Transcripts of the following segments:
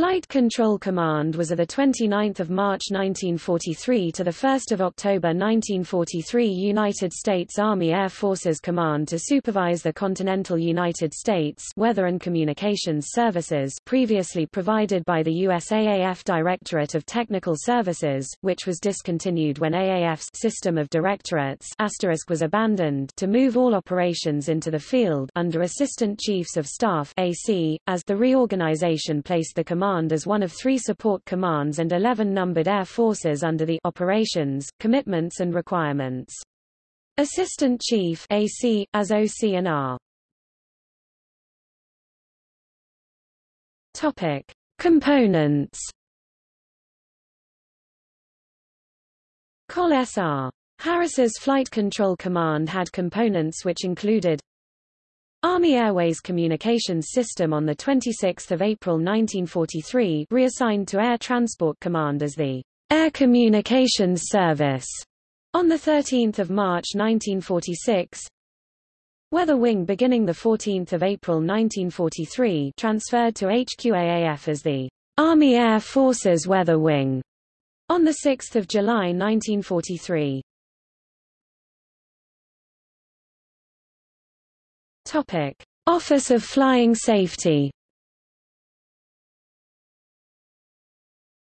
Flight Control Command was of 29 March 1943 to 1 October 1943 United States Army Air Forces Command to supervise the continental United States Weather and Communications Services previously provided by the USAAF Directorate of Technical Services, which was discontinued when AAF's system of directorates was abandoned to move all operations into the field under Assistant Chiefs of Staff AC, as the reorganization placed the Command as one of three support commands and 11 numbered air forces under the operations, commitments and requirements. Assistant Chief AC, as OC and R. Topic. Components Col SR. Harris's Flight Control Command had components which included Army Airways Communications System on 26 April 1943 reassigned to Air Transport Command as the Air Communications Service on 13 March 1946 Weather Wing beginning 14 April 1943 transferred to HQAAF as the Army Air Forces Weather Wing on 6 July 1943. Topic: Office of Flying Safety.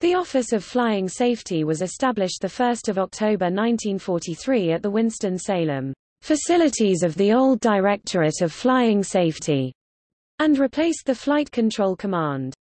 The Office of Flying Safety was established 1 October 1943 at the Winston-Salem facilities of the old Directorate of Flying Safety and replaced the Flight Control Command.